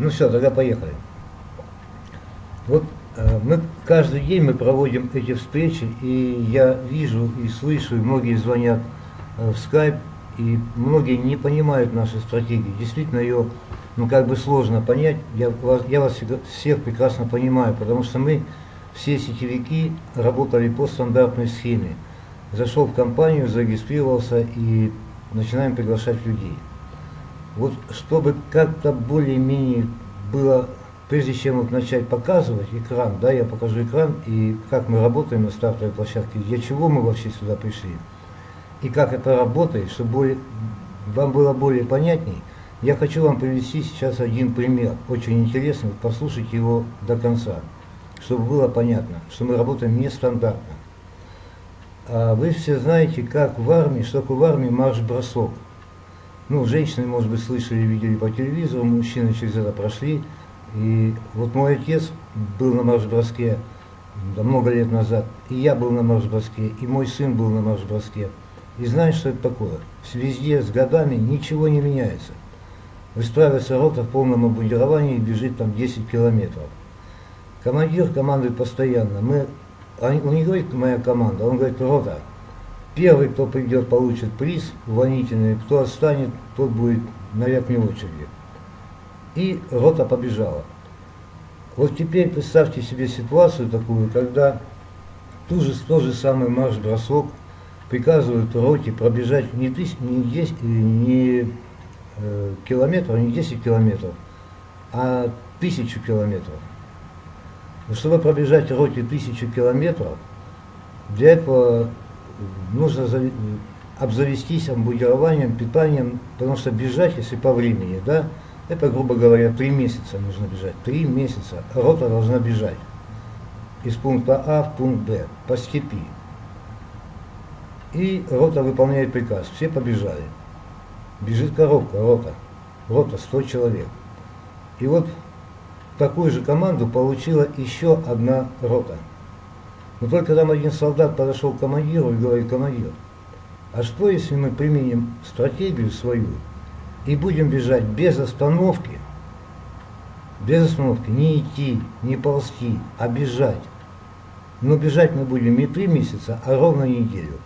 Ну все, тогда поехали. Вот э, мы каждый день мы проводим эти встречи, и я вижу и слышу, и многие звонят э, в скайп, и многие не понимают нашей стратегии. Действительно ее ну, как бы сложно понять. Я вас, я вас всех прекрасно понимаю, потому что мы все сетевики работали по стандартной схеме. Зашел в компанию, зарегистрировался и начинаем приглашать людей. Вот чтобы как-то более-менее было, прежде чем вот начать показывать экран, да, я покажу экран и как мы работаем на стартовой площадке, для чего мы вообще сюда пришли и как это работает, чтобы более, вам было более понятней, я хочу вам привести сейчас один пример, очень интересный, послушайте его до конца, чтобы было понятно, что мы работаем нестандартно. А вы все знаете, как в армии, что такое в армии марш-бросок. Ну, женщины, может быть, слышали, видели по телевизору, мужчины через это прошли. И вот мой отец был на марш-броске да, много лет назад, и я был на марш-броске, и мой сын был на марш-броске. И знаешь, что это такое? Везде с годами ничего не меняется. Выстраивается рота в полном обмундировании и бежит там 10 километров. Командир командует постоянно. Мы, он не говорит моя команда, он говорит рота. Первый, кто придет, получит приз увольнительный, кто отстанет, тот будет на верхней очереди. И рота побежала. Вот теперь представьте себе ситуацию такую, когда ту же, тот же самый марш-бросок приказывают роте пробежать не, тысяч, не, 10, не э, километров, не 10 километров, а тысячу километров. Чтобы пробежать роте тысячу километров, для этого нужно обзавестись обмундированием, питанием, потому что бежать, если по времени, да, это, грубо говоря, три месяца нужно бежать. Три месяца рота должна бежать из пункта А в пункт Б по степи. И рота выполняет приказ. Все побежали. Бежит коробка, рота. Рота 100 человек. И вот такую же команду получила еще одна рота. Но только там один солдат подошел к командиру и говорит, командир, а что если мы применим стратегию свою и будем бежать без остановки, без остановки, не идти, не ползти, а бежать. Но бежать мы будем не три месяца, а ровно неделю.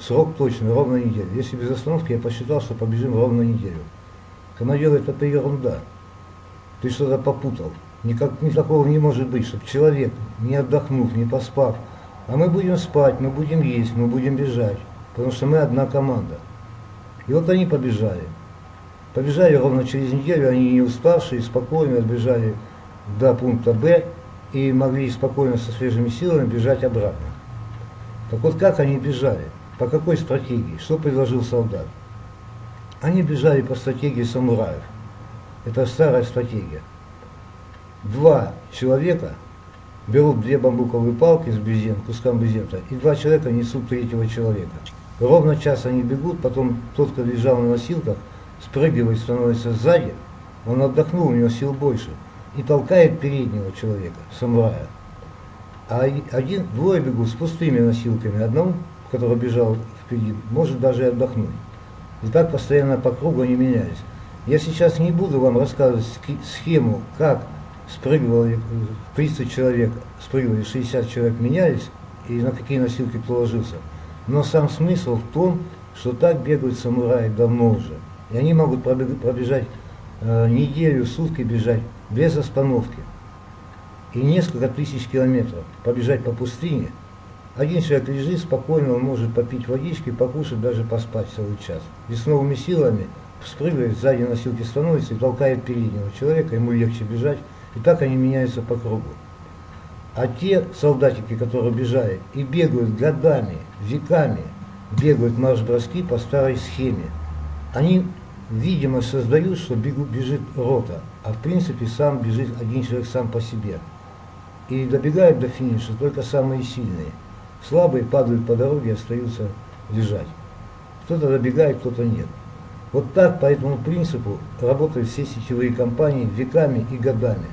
Срок точно, ровно неделю. Если без остановки, я посчитал, что побежим ровно неделю. Командир, это ерунда. Ты что-то попутал. Никак, ни такого не может быть, чтобы человек, не отдохнув, не поспав, а мы будем спать, мы будем есть, мы будем бежать, потому что мы одна команда. И вот они побежали. Побежали ровно через неделю, они не уставшие, спокойно отбежали до пункта Б и могли спокойно со свежими силами бежать обратно. Так вот как они бежали? По какой стратегии? Что предложил солдат? Они бежали по стратегии самураев. Это старая стратегия. Два человека берут две бамбуковые палки с брезент, куском брезента, и два человека несут третьего человека. Ровно час они бегут, потом тот, кто лежал на носилках, спрыгивает, становится сзади, он отдохнул, у него сил больше, и толкает переднего человека, самурая. А один, двое бегут с пустыми носилками, одному который бежал впереди, может даже и отдохнуть. И так постоянно по кругу они менялись. Я сейчас не буду вам рассказывать схему, как спрыгивали 30 человек, спрыгивали 60 человек, менялись, и на какие носилки кто ложился. Но сам смысл в том, что так бегают самураи давно уже. И они могут пробежать э, неделю, сутки бежать без остановки. И несколько тысяч километров побежать по пустыне – один человек лежит спокойно, он может попить водички, покушать, даже поспать целый час. И с новыми силами спрыгивает, сзади носилки становится и толкает переднего человека, ему легче бежать. И так они меняются по кругу. А те солдатики, которые бежали и бегают годами, веками, бегают марш-броски по старой схеме, они, видимо, создают, что бегут, бежит рота, а в принципе сам бежит один человек сам по себе. И добегают до финиша только самые сильные. Слабые падают по дороге и остаются лежать. Кто-то добегает, кто-то нет. Вот так, по этому принципу, работают все сетевые компании веками и годами.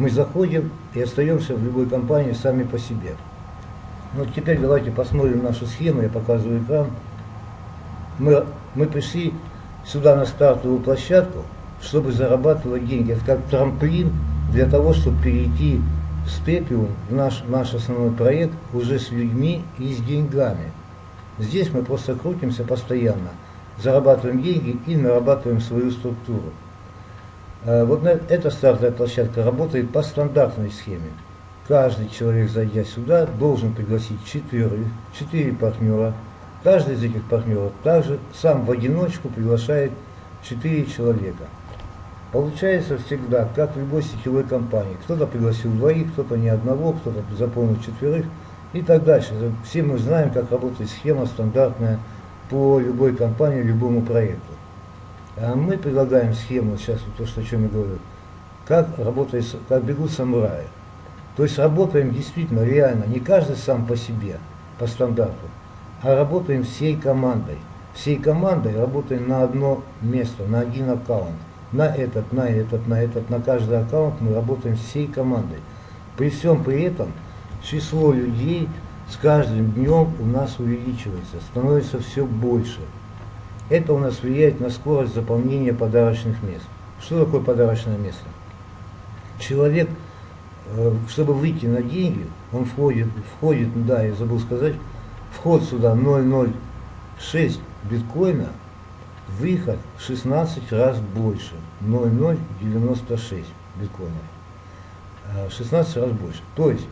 Мы заходим и остаемся в любой компании сами по себе. Ну, теперь давайте посмотрим нашу схему, я показываю экран. Мы, мы пришли сюда на стартовую площадку, чтобы зарабатывать деньги. Это как трамплин для того, чтобы перейти с пепелом в наш, наш основной проект уже с людьми и с деньгами. Здесь мы просто крутимся постоянно, зарабатываем деньги и нарабатываем свою структуру. Э, вот эта стартовая площадка работает по стандартной схеме. Каждый человек, зайдя сюда, должен пригласить четыре, четыре партнера. Каждый из этих партнеров также сам в одиночку приглашает четыре человека. Получается всегда, как в любой сетевой компании. Кто-то пригласил двоих, кто-то ни одного, кто-то заполнил четверых и так дальше. Все мы знаем, как работает схема стандартная по любой компании, любому проекту. А мы предлагаем схему, сейчас то, что, о чем я говорю, как, работает, как бегут самураи. То есть работаем действительно, реально, не каждый сам по себе, по стандарту, а работаем всей командой. Всей командой работаем на одно место, на один аккаунт. На этот, на этот, на этот, на каждый аккаунт мы работаем всей командой. При всем при этом число людей с каждым днем у нас увеличивается, становится все больше. Это у нас влияет на скорость заполнения подарочных мест. Что такое подарочное место? Человек, э, чтобы выйти на деньги, он входит, входит, да, я забыл сказать, вход сюда 0,06 биткоина, выход в 16 раз больше, 0,096 биткоинов. 16 э, раз больше. То есть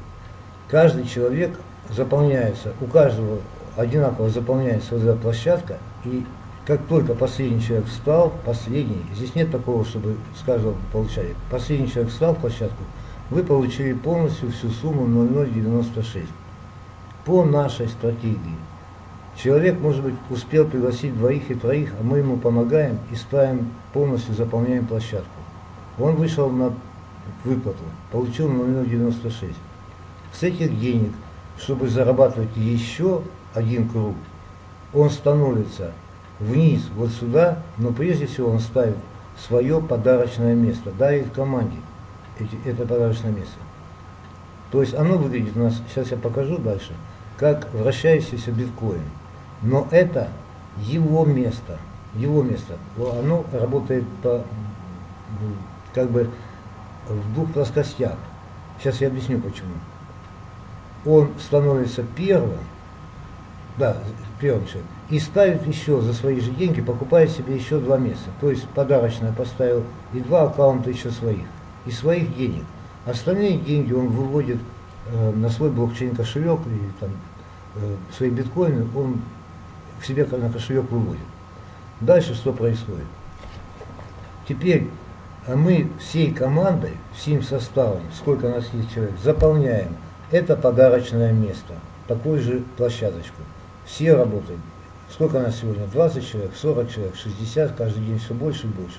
каждый человек заполняется, у каждого одинаково заполняется эта площадка, и как только последний человек встал, последний, здесь нет такого, чтобы с каждого получали, последний человек встал в площадку, вы получили полностью всю сумму 0,096 по нашей стратегии. Человек, может быть, успел пригласить двоих и троих, а мы ему помогаем и ставим, полностью заполняем площадку. Он вышел на выплату, получил 0,096. С этих денег, чтобы зарабатывать еще один круг, он становится вниз, вот сюда, но прежде всего он ставит свое подарочное место, дарит команде эти, это подарочное место. То есть оно выглядит у нас, сейчас я покажу дальше, как вращающийся биткоин. Но это его место, его место. Оно работает по, как бы в двух плоскостях. Сейчас я объясню почему. Он становится первым, да, первым человеком, и ставит еще за свои же деньги, покупает себе еще два места. То есть подарочное поставил и два аккаунта еще своих. И своих денег. Остальные деньги он выводит э, на свой блокчейн кошелек или там э, свои биткоины, он к себе на кошелек выводит. Дальше что происходит? Теперь а мы всей командой, всем составом, сколько у нас есть человек, заполняем это подарочное место, такую же площадочку. Все работают. Сколько у нас сегодня? 20 человек, 40 человек, 60, каждый день все больше и больше.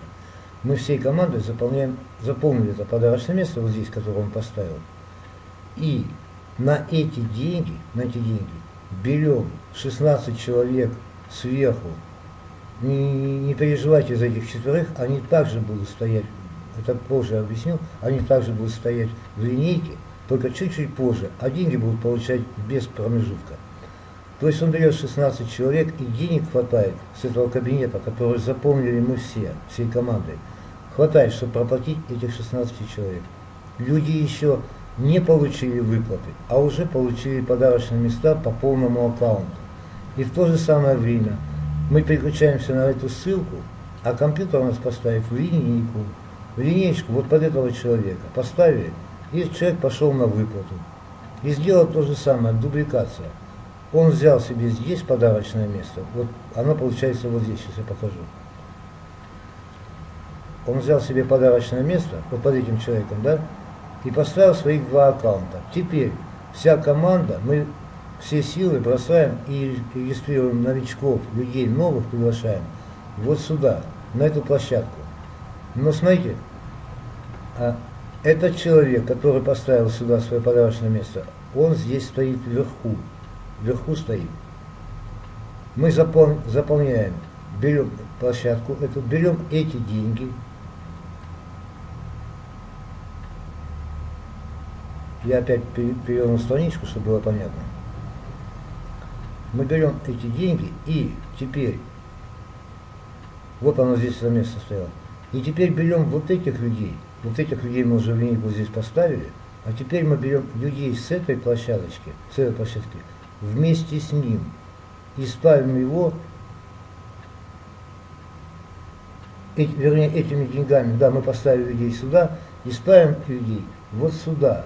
Мы всей командой заполняем, заполнили это подарочное место, вот здесь, которое он поставил. И на эти деньги, на эти деньги берем 16 человек сверху. Не, не переживайте за этих четверых, они также будут стоять, это позже объясню, они также будут стоять в линейке, только чуть-чуть позже, а деньги будут получать без промежутка. То есть он берет 16 человек, и денег хватает с этого кабинета, который заполнили мы все, всей командой. Хватает, чтобы проплатить этих 16 человек. Люди еще не получили выплаты, а уже получили подарочные места по полному аккаунту. И в то же самое время мы переключаемся на эту ссылку, а компьютер у нас поставит в линейку, в линейку вот под этого человека. Поставили, и человек пошел на выплату. И сделал то же самое, дубликация. Он взял себе здесь подарочное место, вот оно получается вот здесь, сейчас я покажу. Он взял себе подарочное место, вот под этим человеком, да, и поставил своих два аккаунта. Теперь вся команда, мы все силы бросаем и регистрируем новичков, людей новых приглашаем вот сюда, на эту площадку. Но смотрите, а этот человек, который поставил сюда свое подарочное место, он здесь стоит вверху вверху стоит. Мы запол заполняем, берем площадку, эту, берем эти деньги, я опять перевел на страничку, чтобы было понятно. Мы берем эти деньги и теперь, вот оно здесь за место стояло, И теперь берем вот этих людей, вот этих людей мы уже в линейку здесь поставили, а теперь мы берем людей с этой площадочки, с этой площадки, вместе с ним и ставим его, вернее, этими деньгами, да, мы поставили людей сюда, и ставим людей вот сюда,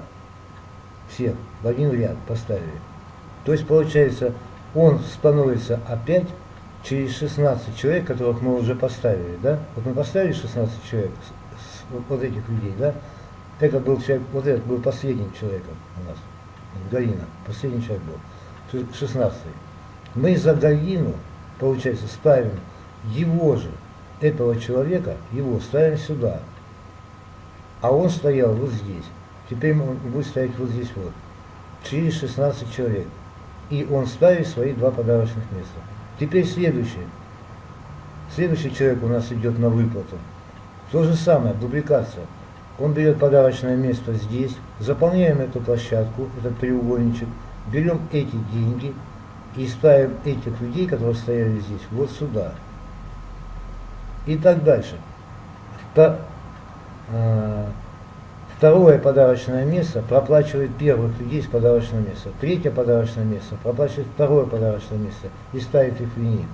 всех в один ряд поставили. То есть получается, он становится опять через 16 человек, которых мы уже поставили, да? Вот мы поставили 16 человек, вот этих людей, да? Это был человек, вот этот был последним человеком у нас, Галина, последний человек был, 16 Мы за Галину, получается, ставим его же, этого человека, его ставим сюда, а он стоял вот здесь. Теперь он будет стоять вот здесь вот. Через 16 человек. И он ставит свои два подарочных места. Теперь следующий. Следующий человек у нас идет на выплату. То же самое, дубликация. Он берет подарочное место здесь, заполняем эту площадку, этот треугольничек, берем эти деньги и ставим этих людей, которые стояли здесь, вот сюда. И так дальше. А, второе подарочное место проплачивает первых людей с подарочного места. Третье подарочное место проплачивает второе подарочное место и ставит их в линейку.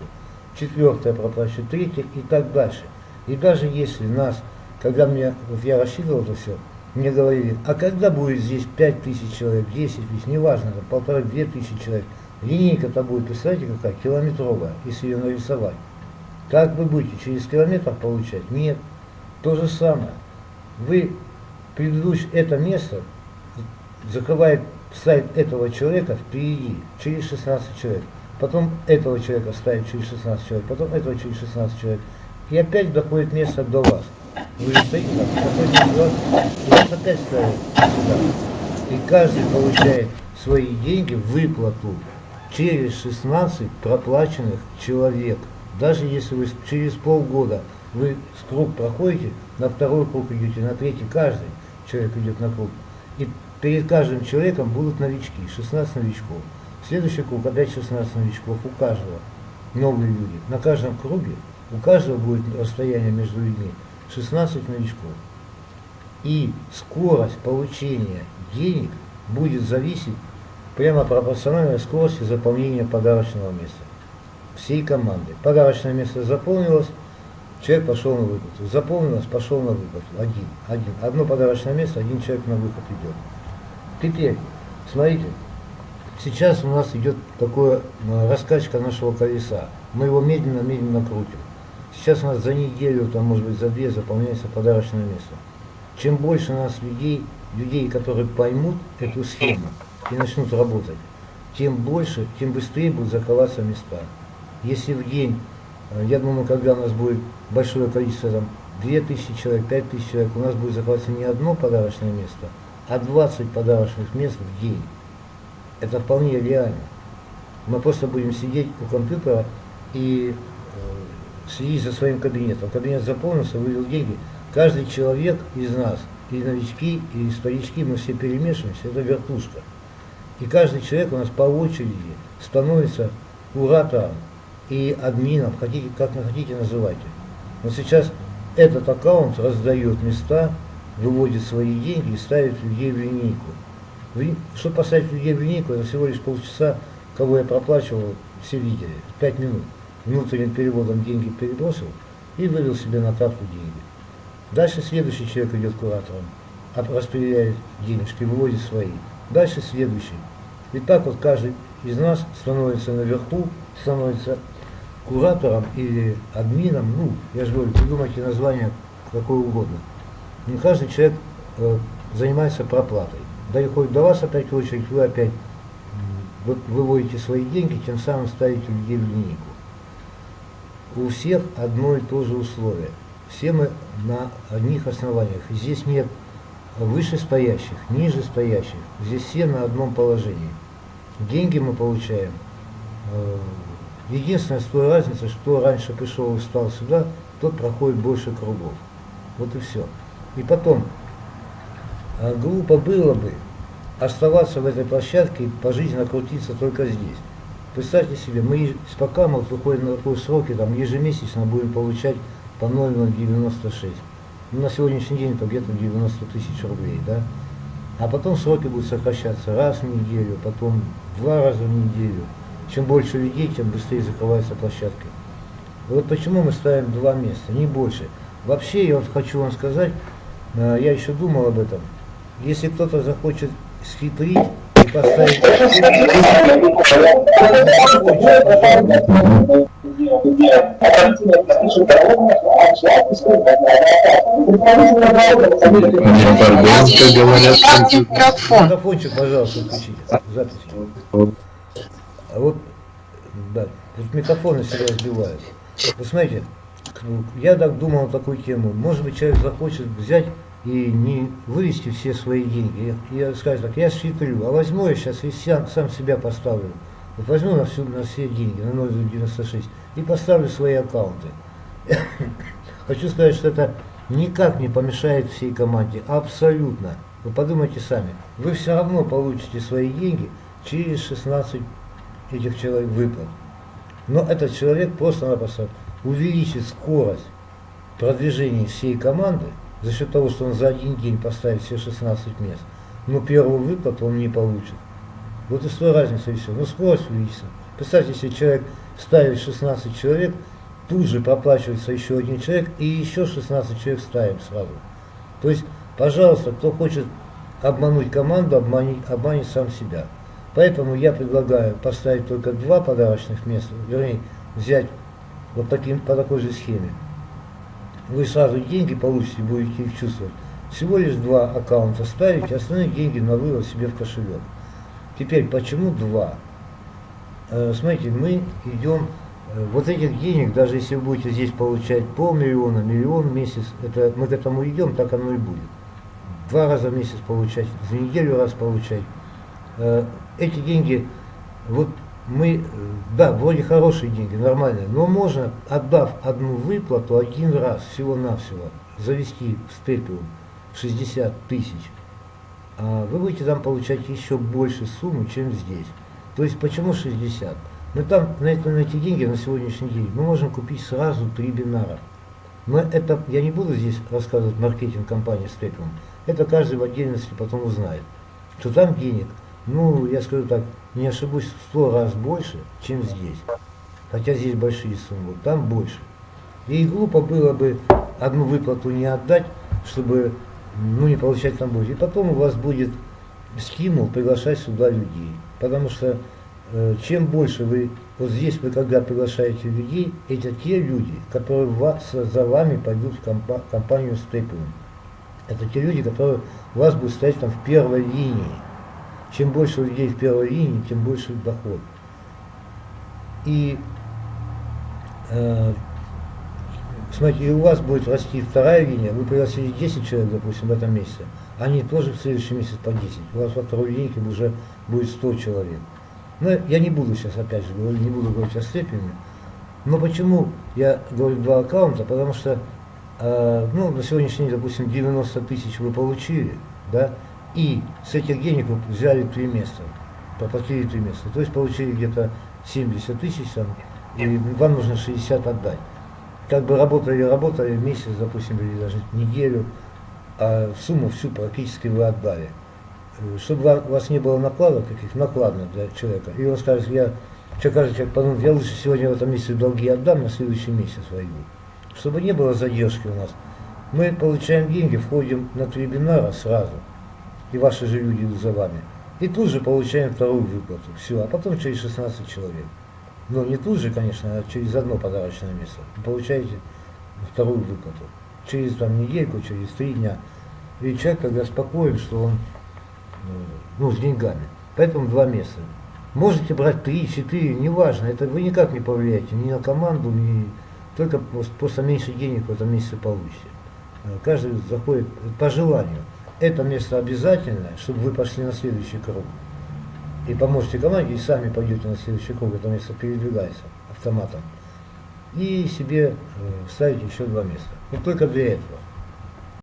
Четвертое проплачивает третье и так дальше. И даже если нас, когда мне, вот я рассчитывал это все, мне говорили, а когда будет здесь 5 тысяч человек, 10 тысяч, неважно, там полторы-две тысячи человек, линейка-то будет, представляете, какая, километровая, если ее нарисовать. Как вы будете через километр получать? Нет. То же самое вы предыдущее это место закрывает ставит этого человека впереди, через 16 человек. Потом этого человека ставит через 16 человек, потом этого через 16 человек. И опять доходит место до вас. Вы стоите до вас, и вас опять ставят сюда. И каждый получает свои деньги, выплату через 16 проплаченных человек. Даже если вы через полгода вы с круг проходите, на второй круг идете, на третий, каждый человек идет на круг. И перед каждым человеком будут новички, 16 новичков. Следующий круг опять 16 новичков, у каждого новые люди. На каждом круге у каждого будет расстояние между людьми 16 новичков. И скорость получения денег будет зависеть прямо пропорционально скорости заполнения подарочного места всей команды. Подарочное место заполнилось, Человек пошел на выплату. Заполнилось, пошел на выплату. Один. Один. Одно подарочное место, один человек на выход идет. Теперь, смотрите, сейчас у нас идет такое э, раскачка нашего колеса. Мы его медленно-медленно крутим. Сейчас у нас за неделю, там, может быть, за две заполняется подарочное место. Чем больше у нас людей, людей, которые поймут эту схему и начнут работать, тем больше, тем быстрее будут закрываться места. Если в день Э, я думаю, когда у нас будет большое количество, там, 2000 человек, 5000 человек, у нас будет захватываться не одно подарочное место, а 20 подарочных мест в день. Это вполне реально. Мы просто будем сидеть у компьютера и следить за своим кабинетом. Кабинет заполнился, вывел деньги. Каждый человек из нас, и новички, и старички, мы все перемешиваемся, это вертушка. И каждый человек у нас по очереди становится куратором и админом, хотите, как вы хотите называйте. Но сейчас этот аккаунт раздает места, выводит свои деньги и ставит людей в линейку. Чтобы поставить людей в линейку, это всего лишь полчаса, кого я проплачивал, все видели, пять минут. Внутренним переводом деньги перебросил и вывел себе на карту деньги. Дальше следующий человек идет куратором, распределяет денежки, выводит свои. Дальше следующий. И так вот каждый из нас становится наверху, становится куратором или админом, ну, я же говорю, придумайте название какое угодно. Не каждый человек э, занимается проплатой. Доходит до вас опять очередь, вы опять вы, выводите свои деньги, тем самым ставите людей в линейку. У всех одно и то же условие. Все мы на одних основаниях. Здесь нет вышестоящих, нижестоящих. Здесь все на одном положении. Деньги мы получаем э, Единственная стоит разница, что раньше пришел и стал сюда, тот проходит больше кругов. Вот и все. И потом, а, глупо было бы оставаться в этой площадке и пожизненно крутиться только здесь. Представьте себе, мы пока мы выходим на такой сроки, там ежемесячно будем получать по 0,096. Ну, на сегодняшний день это где-то 90 тысяч рублей, да? А потом сроки будут сокращаться раз в неделю, потом два раза в неделю. Чем больше людей, тем быстрее закрываются площадки. Вот почему мы ставим два места, не больше. Вообще, я вот хочу вам сказать, э, я еще думал об этом. Если кто-то захочет схитрить микрофон. Микрофончик, пожалуйста, включите. Запись. А вот, да, вот микрофоны себя сбивают. Вы смотрите, я так думал такую тему. Может быть, человек захочет взять и не вывести все свои деньги. Я, я скажу так, я шитрю, а возьму я сейчас и сам, сам себя поставлю. Вот возьму на, всю, на все деньги, на 0,96 и поставлю свои аккаунты. Хочу сказать, что это никак не помешает всей команде. Абсолютно. Вы подумайте сами. Вы все равно получите свои деньги через 16 этих человек выплат. Но этот человек просто-напросто увеличит скорость продвижения всей команды за счет того, что он за один день поставит все 16 мест. Но первую выплату он не получит. Вот и стоит разница и все. Но скорость увеличится. Представьте, если человек ставит 16 человек, тут же проплачивается еще один человек, и еще 16 человек ставим сразу. То есть, пожалуйста, кто хочет обмануть команду, обманет, обманет сам себя. Поэтому я предлагаю поставить только два подарочных места, вернее, взять вот таким, по такой же схеме. Вы сразу деньги получите, будете их чувствовать. Всего лишь два аккаунта ставить, остальные деньги на вывод себе в кошелек. Теперь, почему два? Э, смотрите, мы идем, э, вот этих денег, даже если вы будете здесь получать полмиллиона, миллион в месяц, это, мы к этому идем, так оно и будет. Два раза в месяц получать, за неделю раз получать. Э, эти деньги, вот мы, э, да, вроде хорошие деньги, нормальные, но можно, отдав одну выплату один раз, всего-навсего, завести в степиум 60 тысяч, а вы будете там получать еще больше суммы, чем здесь. То есть почему 60? Мы там на, это, на эти деньги на сегодняшний день мы можем купить сразу три бинара. Но это я не буду здесь рассказывать маркетинг компании Степиум. Это каждый в отдельности потом узнает. Что там денег, ну, я скажу так, не ошибусь, в сто раз больше, чем здесь. Хотя здесь большие суммы, там больше. И глупо было бы одну выплату не отдать, чтобы ну, не получать там больше. И потом у вас будет стимул приглашать сюда людей. Потому что э, чем больше вы, вот здесь вы когда приглашаете людей, это те люди, которые вас, за вами пойдут в компа компанию Степиум. Это те люди, которые вас будут стоять там в первой линии. Чем больше людей в первой линии, тем больше доход. И э, смотрите, у вас будет расти вторая линия, вы пригласили 10 человек, допустим, в этом месяце, они тоже в следующий месяц по 10. У вас во второй линейке уже будет 100 человек. Но я не буду сейчас, опять же, говорю, не буду говорить о степени. Но почему я говорю два аккаунта? Потому что, э, ну, на сегодняшний день, допустим, 90 тысяч вы получили, да, и с этих денег взяли три места, проплатили три места. То есть получили где-то 70 тысяч и вам нужно 60 отдать. Как бы работали, работали месяц, допустим, или даже неделю, а сумму всю практически вы отдали. Чтобы у вас не было накладок каких накладных для человека. И он скажет, я, что каждый человек подумает, я лучше сегодня в этом месяце долги отдам, на следующий месяц войду. Чтобы не было задержки у нас. Мы получаем деньги, входим на три бинара сразу и ваши же люди за вами. И тут же получаем вторую выплату. Все, а потом через 16 человек. Но не тут же, конечно, а через одно подарочное место. Вы получаете вторую выплату. Через там недельку, через три дня. И человек тогда спокоен, что он ну, с деньгами. Поэтому два места. Можете брать три, четыре, неважно. Это вы никак не повлияете ни на команду, ни только просто меньше денег в этом месяце получите. Каждый заходит по желанию это место обязательное, чтобы вы пошли на следующий круг. И поможете команде, и сами пойдете на следующий круг, это место передвигается автоматом. И себе э, ставите еще два места. Вот только для этого.